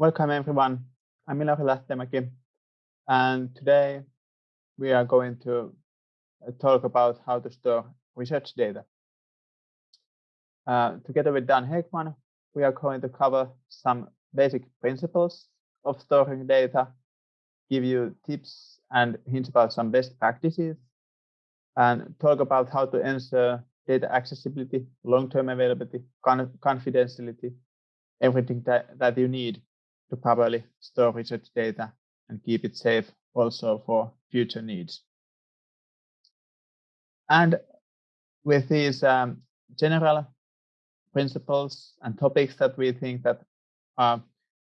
Welcome everyone. I'm Ilari Lähtemäki and today we are going to uh, talk about how to store research data. Uh, together with Dan Heckman, we are going to cover some basic principles of storing data, give you tips and hints about some best practices, and talk about how to ensure data accessibility, long-term availability, confidentiality, everything that, that you need to properly store research data and keep it safe also for future needs. And with these um, general principles and topics that we think that are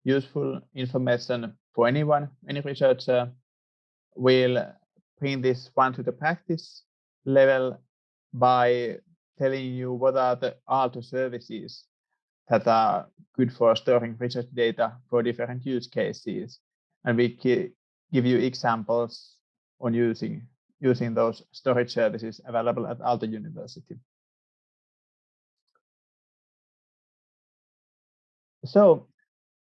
useful information for anyone, any researcher, will bring this one to the practice level by telling you what are the Aalto services that are good for storing research data for different use cases. And we give you examples on using, using those storage services available at Aalto University. So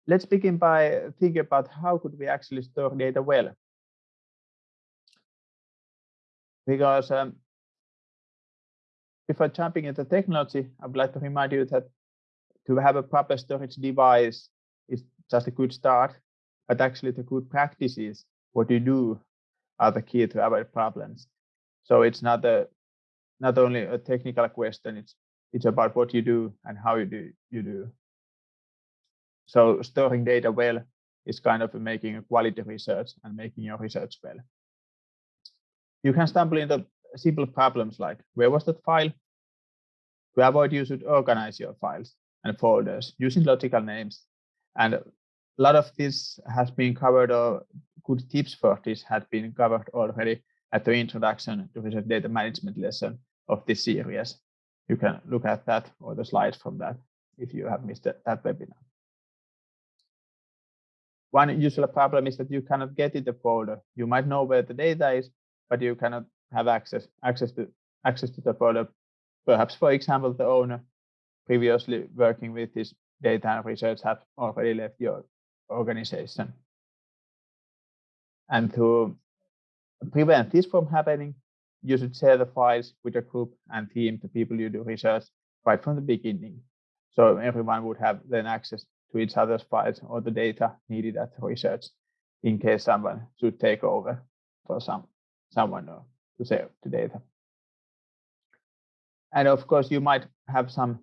let's begin by thinking about how could we actually store data well. Because um, before jumping into technology, I would like to remind you that to have a proper storage device is just a good start, but actually the good practices, what you do are the key to avoid problems. So it's not a not only a technical question, it's it's about what you do and how you do you do. So storing data well is kind of making a quality research and making your research well. You can stumble into simple problems like where was that file? To avoid, you should organize your files and folders using logical names. And a lot of this has been covered or good tips for this had been covered already at the introduction to the data management lesson of this series. You can look at that or the slides from that if you have missed that webinar. One usual problem is that you cannot get in the folder. You might know where the data is, but you cannot have access access to access to the folder. Perhaps, for example, the owner previously working with this data and research have already left your organization. And to prevent this from happening, you should share the files with your group and team, the people you do research, right from the beginning. So everyone would have then access to each other's files or the data needed at the research in case someone should take over for some someone to save the data. And of course, you might have some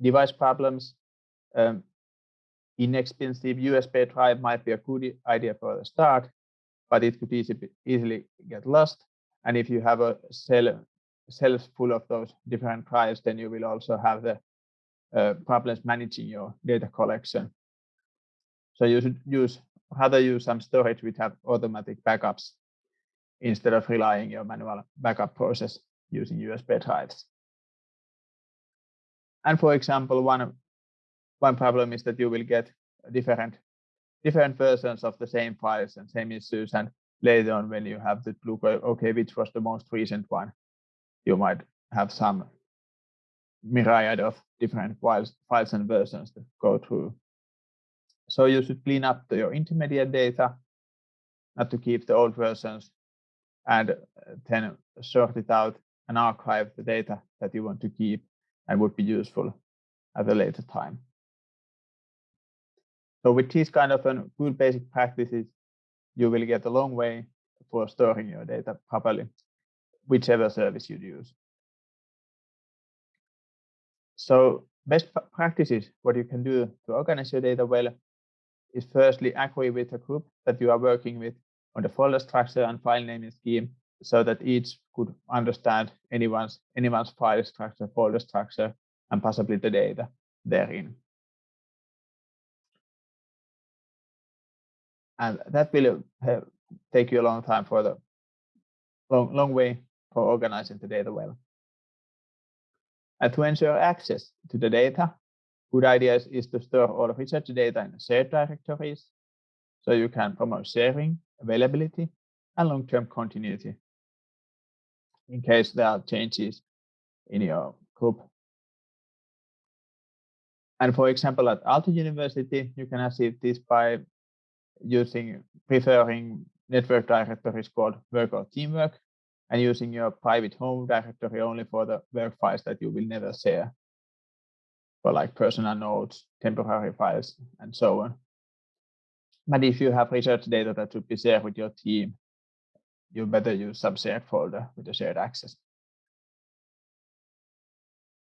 device problems. Um, inexpensive USB drive might be a good idea for the start, but it could easy, easily get lost. And if you have a cell cells full of those different drives, then you will also have the uh, problems managing your data collection. So you should use rather use some storage which have automatic backups instead of relying your manual backup process using USB drives. And for example, one one problem is that you will get different different versions of the same files and same issues. And later on, when you have to look, okay, which was the most recent one, you might have some myriad of different files, files and versions to go through. So you should clean up your intermediate data, not to keep the old versions, and uh, then sort it out and archive the data that you want to keep and would be useful at a later time. So with these kind of um, good basic practices, you will get a long way for storing your data properly, whichever service you use. So best practices, what you can do to organize your data well is firstly agree with a group that you are working with on the folder structure and file naming scheme so that each could understand anyone's anyone's file structure, folder structure, and possibly the data therein. And that will have, take you a long time for the long, long way for organizing the data well. And to ensure access to the data, good idea is to store all research data in shared directories so you can promote sharing, availability, and long-term continuity in case there are changes in your group. And for example, at Aalto University, you can achieve this by using preferring network directories called work or teamwork and using your private home directory only for the work files that you will never share for like personal notes, temporary files, and so on. But if you have research data that should be shared with your team, you better use some shared folder with the shared access.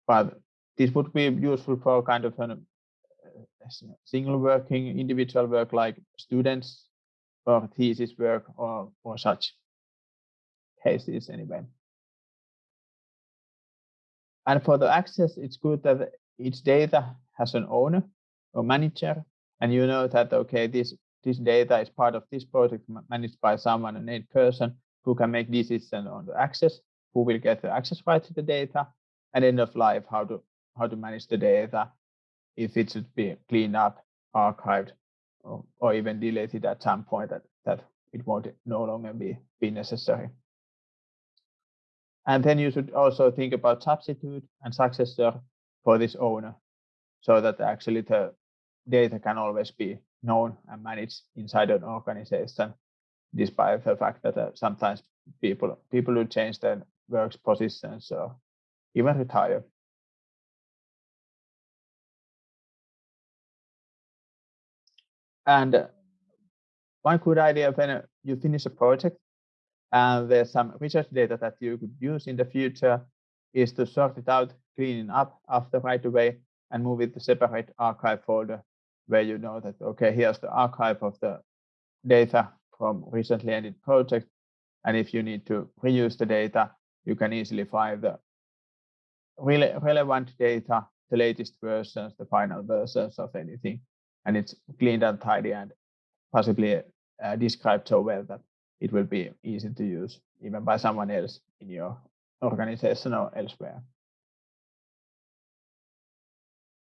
But this would be useful for kind of a uh, single working individual work like students or thesis work or, or such cases anyway. And for the access, it's good that each data has an owner or manager, and you know that, okay, this, this data is part of this project managed by someone, a named person who can make decisions on the access, who will get the access rights to the data, and end of life, how to, how to manage the data, if it should be cleaned up, archived, or, or even deleted at some point that, that it won't no longer be, be necessary. And then you should also think about substitute and successor for this owner so that actually the data can always be known and managed inside an organization, despite the fact that uh, sometimes people people will change their work positions or even retire. And uh, one good idea when you finish a project and there's some research data that you could use in the future is to sort it out, clean it up after right away and move it to separate archive folder where you know that, okay, here's the archive of the data from recently ended project. And if you need to reuse the data, you can easily find the really relevant data, the latest versions, the final versions of anything. And it's cleaned and tidy and possibly uh, described so well that it will be easy to use even by someone else in your organization or elsewhere.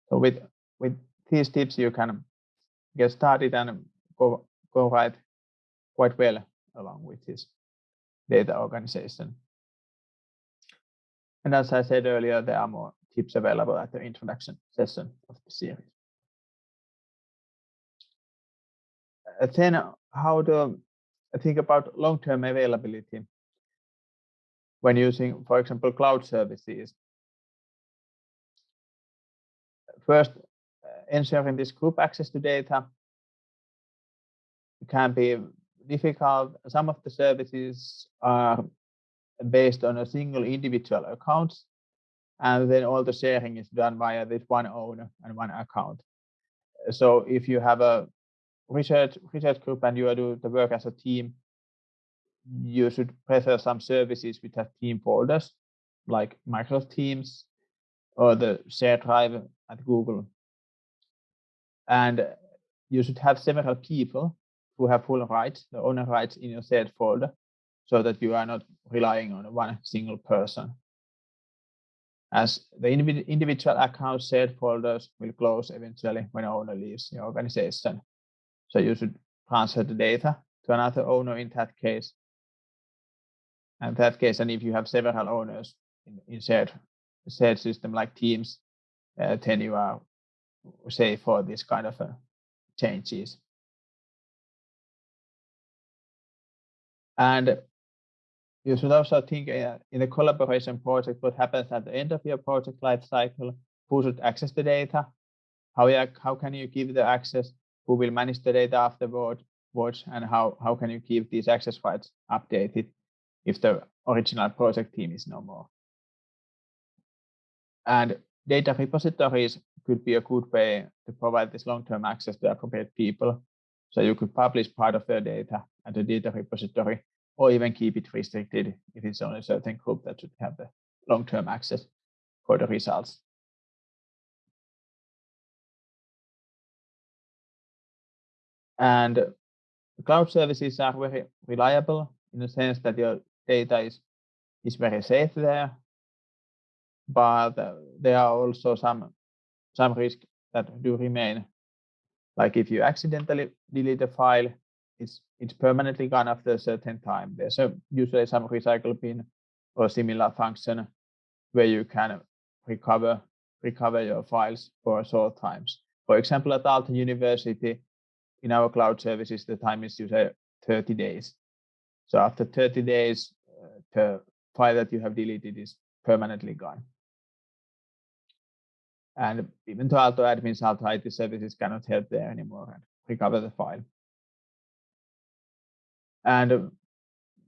So with with these tips, you can get started and go go right quite well along with this data organization. And as I said earlier, there are more tips available at the introduction session of the series. Uh, then how to think about long-term availability when using, for example, cloud services. First, ensuring this group access to data can be difficult. Some of the services are based on a single individual account, and then all the sharing is done via this one owner and one account. So if you have a research research group and you are do the work as a team, you should prefer some services which have team folders like Microsoft Teams or the shared drive at Google. And you should have several people who have full rights, the owner rights in your shared folder, so that you are not relying on one single person. As the individual account shared folders will close eventually when owner leaves the organization. So you should transfer the data to another owner in that case. And that case, and if you have several owners in, in shared, shared system like Teams, uh, then you are safe for this kind of uh, changes. And you should also think uh, in the collaboration project what happens at the end of your project life cycle, who should access the data, how, you, how can you give the access, who will manage the data afterward, and how, how can you keep these access rights updated if the original project team is no more. And data repositories could be a good way to provide this long-term access to appropriate people. So you could publish part of their data at the data repository or even keep it restricted if it's only a certain group that should have the long-term access for the results. And cloud services are very reliable in the sense that your data is, is very safe there, but there are also some, some risks that do remain. Like if you accidentally delete a file, it's, it's permanently gone after a certain time. There's a, usually some recycle bin or similar function where you can recover recover your files for short times. For example, at Aalto University, in our cloud services, the time is usually 30 days. So after 30 days, uh, the file that you have deleted is permanently gone. And even though Aalto admins, Aalto IT services cannot help there anymore and recover the file. And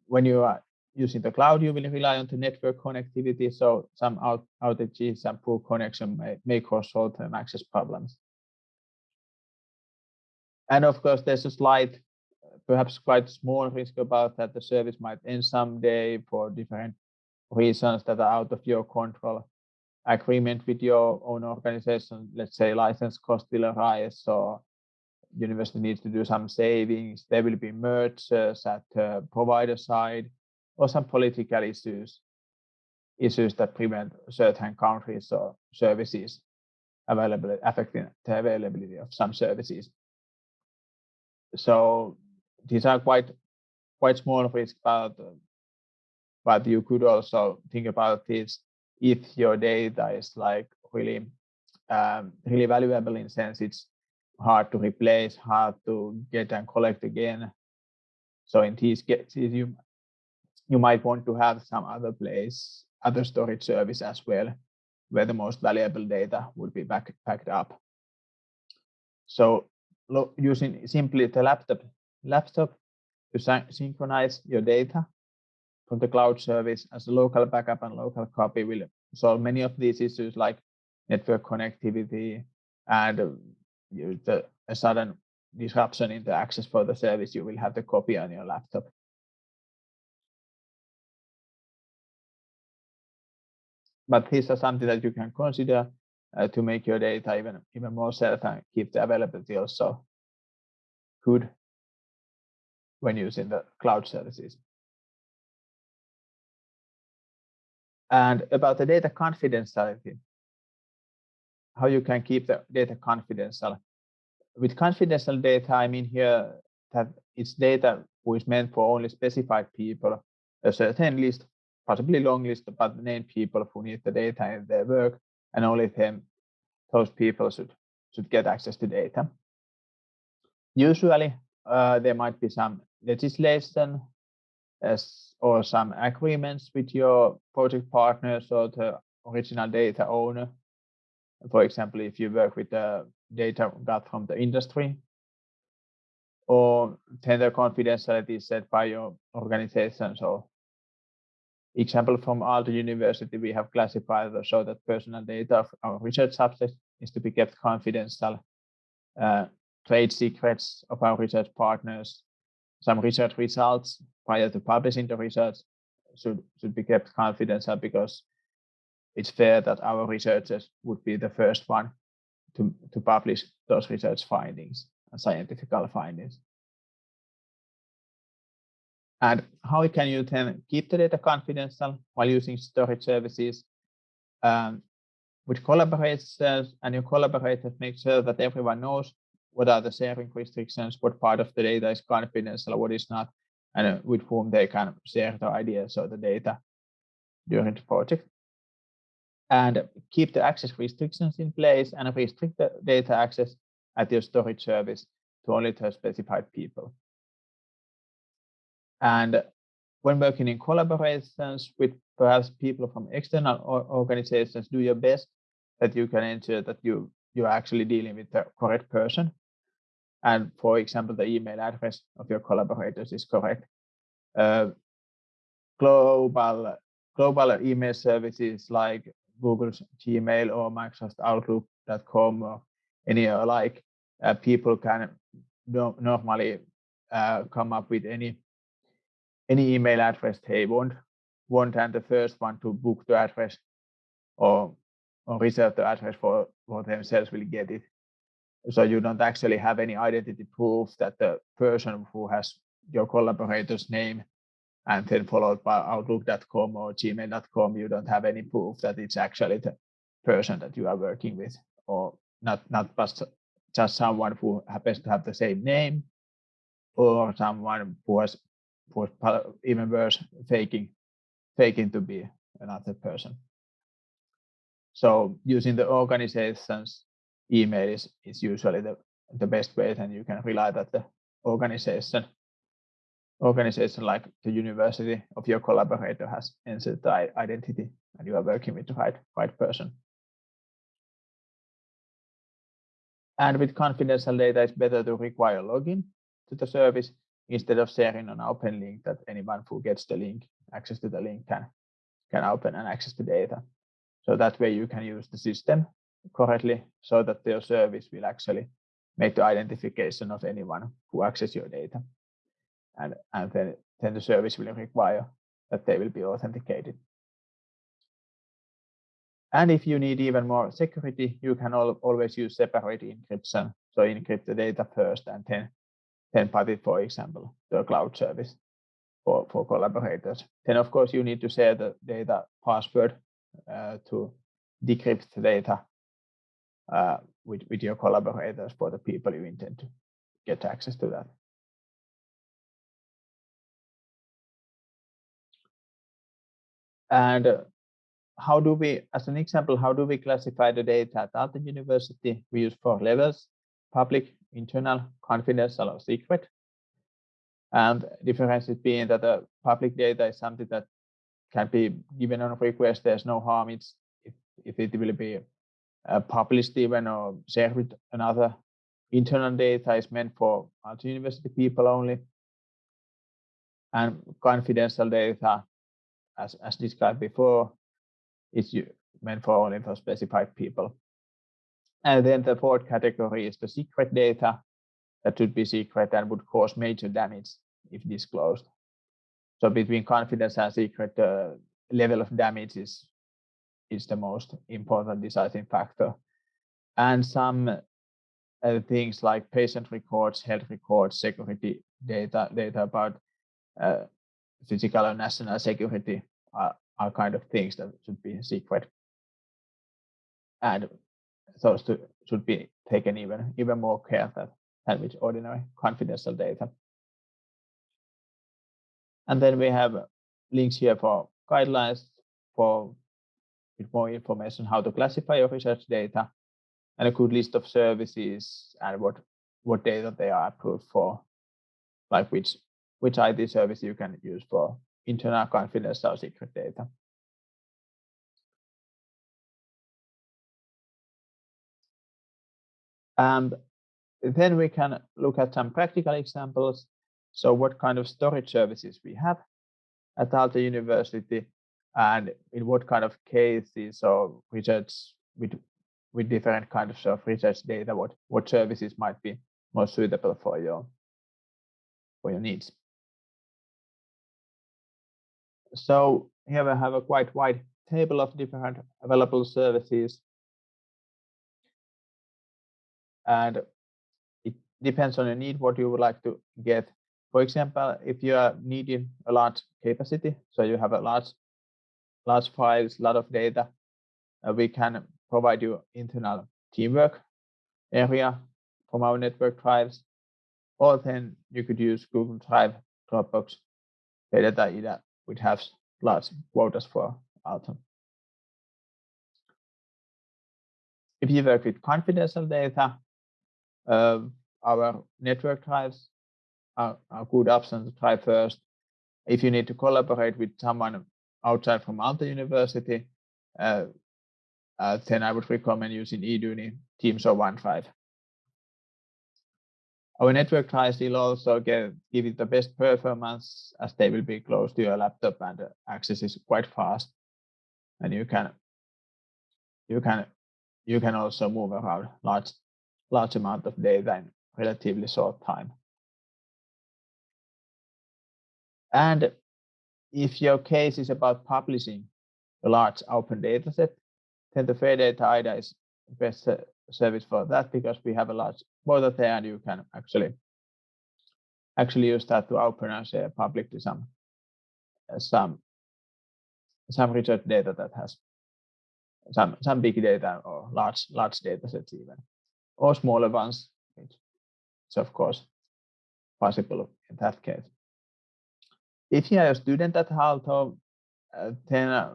when you are using the cloud, you will rely on the network connectivity. So some out outages and poor connection may, may cause short-term access problems. And of course, there's a slight, perhaps quite small risk about that the service might end someday for different reasons that are out of your control. Agreement with your own organization, let's say license cost will arise or university needs to do some savings. There will be mergers at the provider side or some political issues, issues that prevent certain countries or services available, affecting the availability of some services. So these are quite quite small risks, but but you could also think about this if your data is like really um, really valuable in sense it's hard to replace, hard to get and collect again. So in these cases, you you might want to have some other place, other storage service as well, where the most valuable data would be back, backed up. So using simply the laptop laptop to synchronize your data from the cloud service as a local backup and local copy will solve many of these issues like network connectivity and the a sudden disruption in the access for the service, you will have the copy on your laptop. But these are something that you can consider uh, to make your data even, even more safe and keep the availability also good when using the cloud services. And about the data confidentiality, how you can keep the data confidential. With confidential data, I mean here that it's data which is meant for only specified people, a certain list, possibly long list, but named people who need the data in their work, and only them, those people should should get access to data. Usually, uh, there might be some legislation as, or some agreements with your project partners or the original data owner for example, if you work with the data got from the industry, or tender confidentiality set by your organization. So example from Aalto University, we have classified so that personal data of our research subjects is to be kept confidential. Uh, trade secrets of our research partners, some research results prior to publishing the research should, should be kept confidential because it's fair that our researchers would be the first one to, to publish those research findings and scientific findings. And how can you then keep the data confidential while using storage services? Um, with collaborators and your collaborators make sure that everyone knows what are the sharing restrictions, what part of the data is confidential, what is not, and uh, with whom they can share the ideas or the data during the project and keep the access restrictions in place and restrict the data access at your storage service to only the specified people. And when working in collaborations with perhaps people from external organizations, do your best that you can ensure that you you're actually dealing with the correct person. And for example, the email address of your collaborators is correct. Uh, global global email services like Google's Gmail or Microsoft Outlook.com or any alike, uh, people can no, normally uh, come up with any any email address they want, want and the first one to book the address or or reserve the address for, for themselves will get it. So you don't actually have any identity proof that the person who has your collaborator's name and then followed by outlook.com or gmail.com, you don't have any proof that it's actually the person that you are working with, or not not just just someone who happens to have the same name, or someone who has who even worse faking faking to be another person. So using the organization's email is, is usually the, the best way, and you can rely that the organization organization like the university of your collaborator has entered the identity and you are working with the right, right person. And with confidential data, it's better to require login to the service instead of sharing an open link that anyone who gets the link, access to the link can, can open and access the data. So that way you can use the system correctly so that your service will actually make the identification of anyone who access your data. And, and then, then the service will require that they will be authenticated. And if you need even more security, you can al always use separate encryption. So encrypt the data first and then, then pass it, for example, to a cloud service for, for collaborators. Then, of course, you need to share the data password uh, to decrypt the data uh, with, with your collaborators for the people you intend to get access to that. And uh, how do we, as an example, how do we classify the data at Aalto University? We use four levels, public, internal, confidential, or secret. And difference is being that the public data is something that can be given on request. There's no harm it's, if, if it will be uh, published even or shared with another. Internal data is meant for Aalto University people only. And confidential data, as, as described before, is meant for only for specified people. And then the fourth category is the secret data that should be secret and would cause major damage if disclosed. So between confidence and secret, the level of damage is, is the most important deciding factor. And some uh, things like patient records, health records, security data, data about uh, physical and national security are, are kind of things that should be secret. And those to, should be taken even, even more care that than with ordinary confidential data. And then we have links here for guidelines for with more information how to classify your research data and a good list of services and what what data they are approved for, like which which IT service you can use for internal confidential secret data. And then we can look at some practical examples. So what kind of storage services we have at Aalto University and in what kind of cases or research with, with different kinds of research data, what, what services might be most suitable for your, for your needs. So here we have a quite wide table of different available services and it depends on your need what you would like to get for example if you are needing a large capacity so you have a large large files a lot of data uh, we can provide you internal teamwork area from our network drives or then you could use google drive dropbox data which has large quotas for Aalto. If you work with confidential data, uh, our network drives are, are good option to try first. If you need to collaborate with someone outside from Aalto University, uh, uh, then I would recommend using Eduuni, Teams, or OneDrive. Our network drives will also get, give it the best performance as they will be close to your laptop and the access is quite fast. And you can you can you can also move around large large amount of data in relatively short time. And if your case is about publishing a large open data set, then the Fair Data IDA is the best service for that because we have a large border there and you can actually actually use that to open and share publicly some some some research data that has some some big data or large large data sets even or smaller ones, which is of course possible in that case. If you are a student at Aalto, uh, then uh,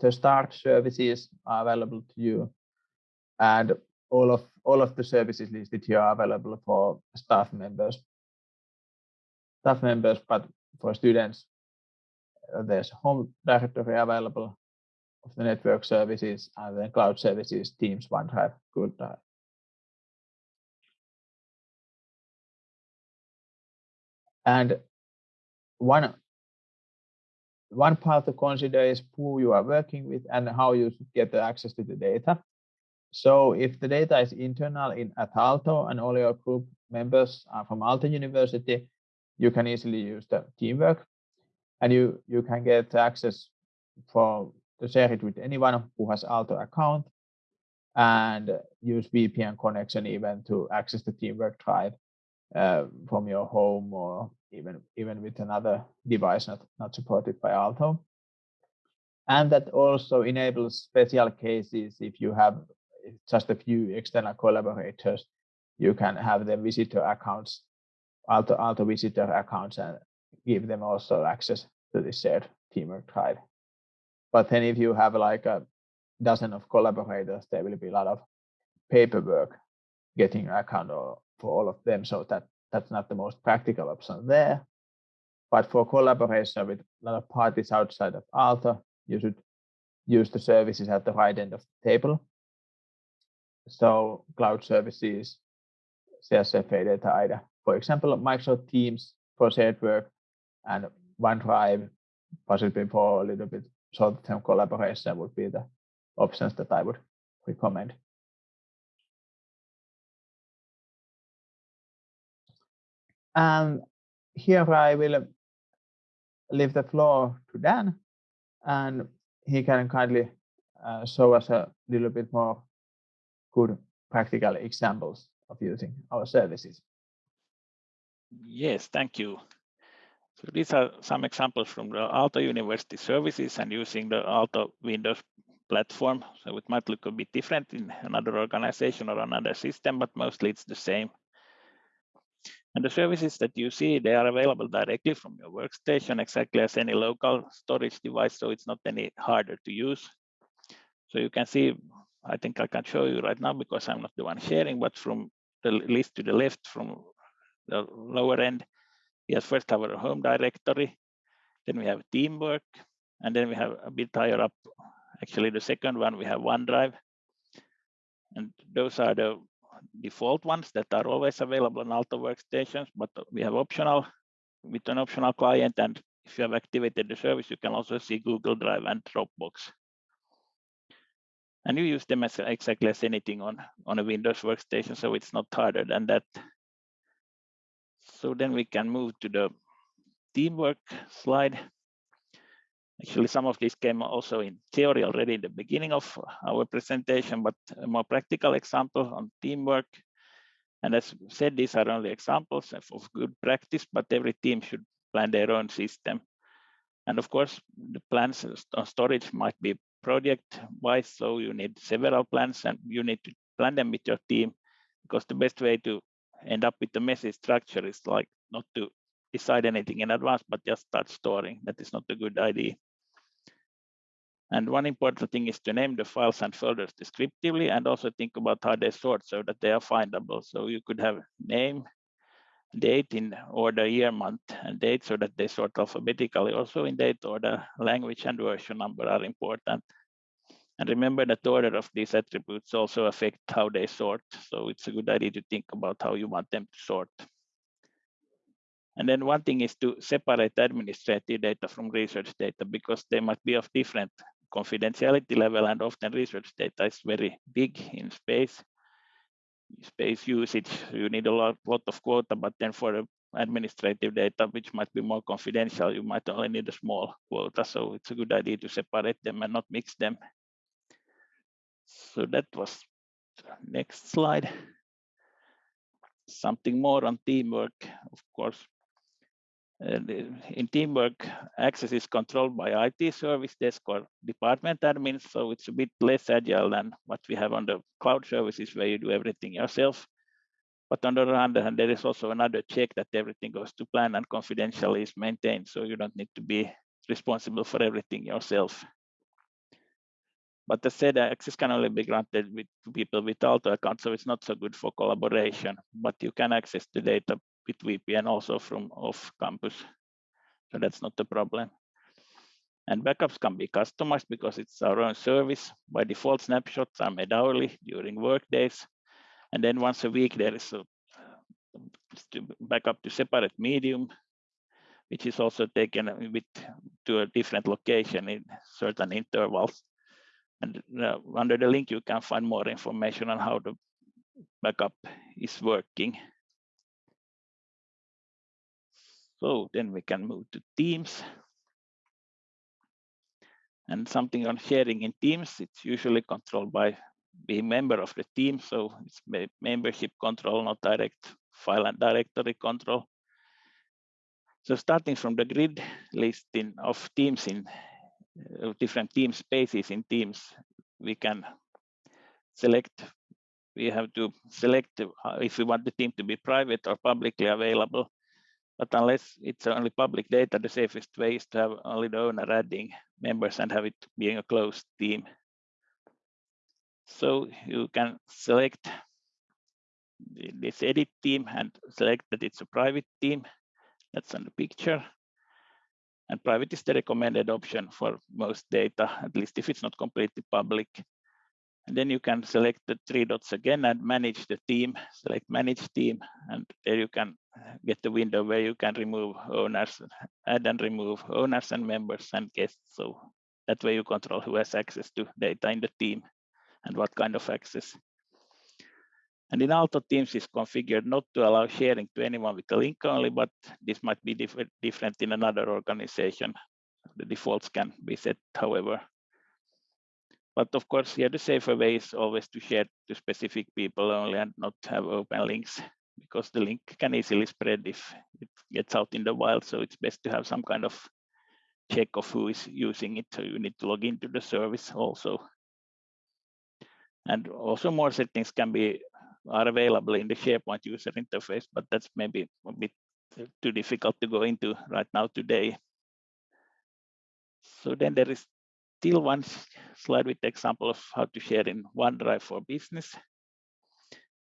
the start services are available to you. And all of all of the services listed here are available for staff members. Staff members but for students uh, there's home directory available of the network services and then cloud services teams onedrive google drive and one one part to consider is who you are working with and how you get the access to the data. So if the data is internal in at Aalto and all your group members are from Aalto University, you can easily use the teamwork and you, you can get access for to share it with anyone who has Aalto account and use VPN connection even to access the teamwork drive uh, from your home or even even with another device not, not supported by Aalto. And that also enables special cases if you have just a few external collaborators, you can have the visitor accounts, Aalto, Aalto visitor accounts and give them also access to the shared teamwork drive. But then if you have like a dozen of collaborators, there will be a lot of paperwork getting an account for all of them. So that that's not the most practical option there. But for collaboration with a lot of parties outside of Aalto, you should use the services at the right end of the table. So cloud services, CSC Fairdata IDA, for example, Microsoft Teams for shared work and OneDrive, possibly for a little bit short-term collaboration would be the options that I would recommend. And here I will leave the floor to Dan, and he can kindly uh, show us a little bit more good practical examples of using our services. Yes, thank you. So these are some examples from the Aalto University services and using the Aalto Windows platform. So it might look a bit different in another organization or another system, but mostly it's the same. And the services that you see, they are available directly from your workstation, exactly as any local storage device, so it's not any harder to use. So you can see, I think I can show you right now because I'm not the one sharing, but from the list to the left from the lower end, have first our home directory, then we have teamwork, and then we have a bit higher up, actually the second one, we have OneDrive. And those are the default ones that are always available on Aalto workstations, but we have optional with an optional client. And if you have activated the service, you can also see Google Drive and Dropbox. And you use them as exactly as anything on, on a Windows workstation, so it's not harder than that. So then we can move to the teamwork slide. Actually, some of this came also in theory already in the beginning of our presentation, but a more practical example on teamwork. And as said, these are only examples of good practice, but every team should plan their own system. And of course, the plans on storage might be project-wise, so you need several plans and you need to plan them with your team because the best way to end up with a messy structure is like not to decide anything in advance, but just start storing. That is not a good idea. And one important thing is to name the files and folders descriptively and also think about how they sort so that they are findable. So you could have name, date in order, year, month, and date so that they sort alphabetically. Also in date order, language and version number are important. And remember that the order of these attributes also affect how they sort. So it's a good idea to think about how you want them to sort. And then one thing is to separate administrative data from research data because they might be of different confidentiality level and often research data is very big in space. Space usage you need a lot, lot of quota but then for administrative data which might be more confidential you might only need a small quota. So it's a good idea to separate them and not mix them. So that was next slide. Something more on teamwork of course Uh, in teamwork, access is controlled by IT service desk or department admins, so it's a bit less agile than what we have on the cloud services where you do everything yourself. But on the other hand, there is also another check that everything goes to plan and confidentially is maintained, so you don't need to be responsible for everything yourself. But the said access can only be granted with people with Aalto account, so it's not so good for collaboration. But you can access the data with VPN also from off campus. So that's not the problem. And backups can be customized because it's our own service. By default, snapshots are made hourly during work days. And then once a week, there is a backup to separate medium, which is also taken with to a different location in certain intervals. And uh, under the link, you can find more information on how the backup is working. So then we can move to Teams. And something on sharing in Teams, it's usually controlled by being member of the team. So it's membership control, not direct file and directory control. So starting from the grid listing of teams in uh, different team spaces in teams, we can select, we have to select uh, if we want the team to be private or publicly available. But unless it's only public data, the safest way is to have only the owner adding members and have it being a closed team. So you can select this edit team and select that it's a private team. That's on the picture. And private is the recommended option for most data, at least if it's not completely public. And then you can select the three dots again and manage the team, select manage team, and there you can get the window where you can remove owners, uh, add and remove owners and members and guests. So that way you control who has access to data in the team and what kind of access. And in Aalto Teams is configured not to allow sharing to anyone with a link only, but this might be diff different in another organization. The defaults can be set, however. But of course, here the safer way is always to share to specific people only and not have open links because the link can easily spread if it gets out in the wild. So it's best to have some kind of check of who is using it. So you need to log into the service also. And also more settings can be are available in the SharePoint user interface, but that's maybe a bit too difficult to go into right now today. So then there is still one slide with the example of how to share in OneDrive for Business.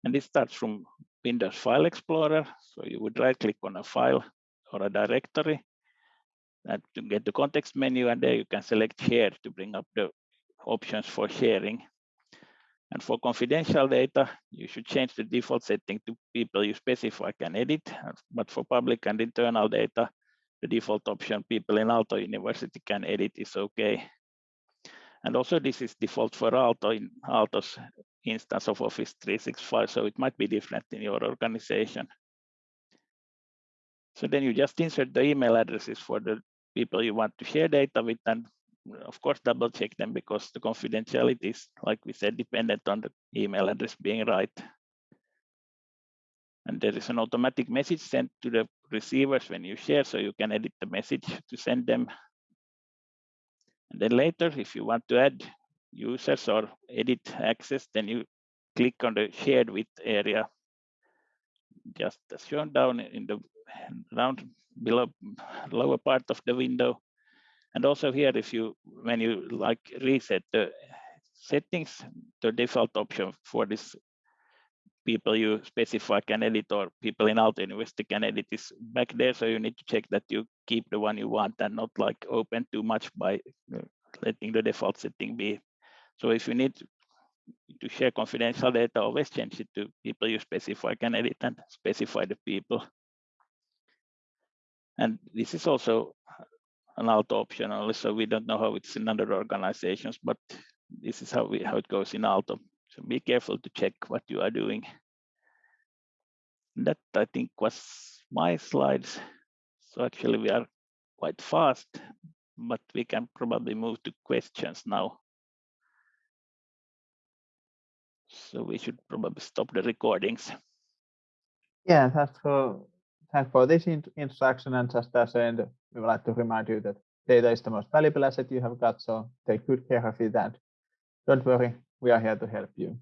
And this starts from Windows File Explorer. So you would right click on a file or a directory and to get the context menu and there you can select share to bring up the options for sharing. And for confidential data, you should change the default setting to people you specify can edit. But for public and internal data, the default option people in Aalto University can edit is okay. And also this is default for Aalto in Aalto's instance of Office 365, so it might be different in your organization. So then you just insert the email addresses for the people you want to share data with and uh, of course, double check them because the confidentiality is, like we said, dependent on the email address being right. And there is an automatic message sent to the receivers when you share, so you can edit the message to send them. And then later, if you want to add users or edit access, then you click on the shared with area, just as shown down in the round below lower part of the window. And also here, if you when you like reset the settings, the default option for this people you specify can edit or people in Aalto University can edit is back there. So you need to check that you keep the one you want and not like open too much by letting the default setting be. So if you need to share confidential data, always change it to people you specify can edit and specify the people. And this is also an Aalto option only, so we don't know how it's in other organizations, but this is how we how it goes in Aalto. So be careful to check what you are doing. That I think was my slides. So actually we are quite fast, but we can probably move to questions now. So we should probably stop the recordings. Yeah, that's for thanks for this introduction. And just as end, we would like to remind you that data is the most valuable asset you have got. So take good care of it and don't worry, we are here to help you.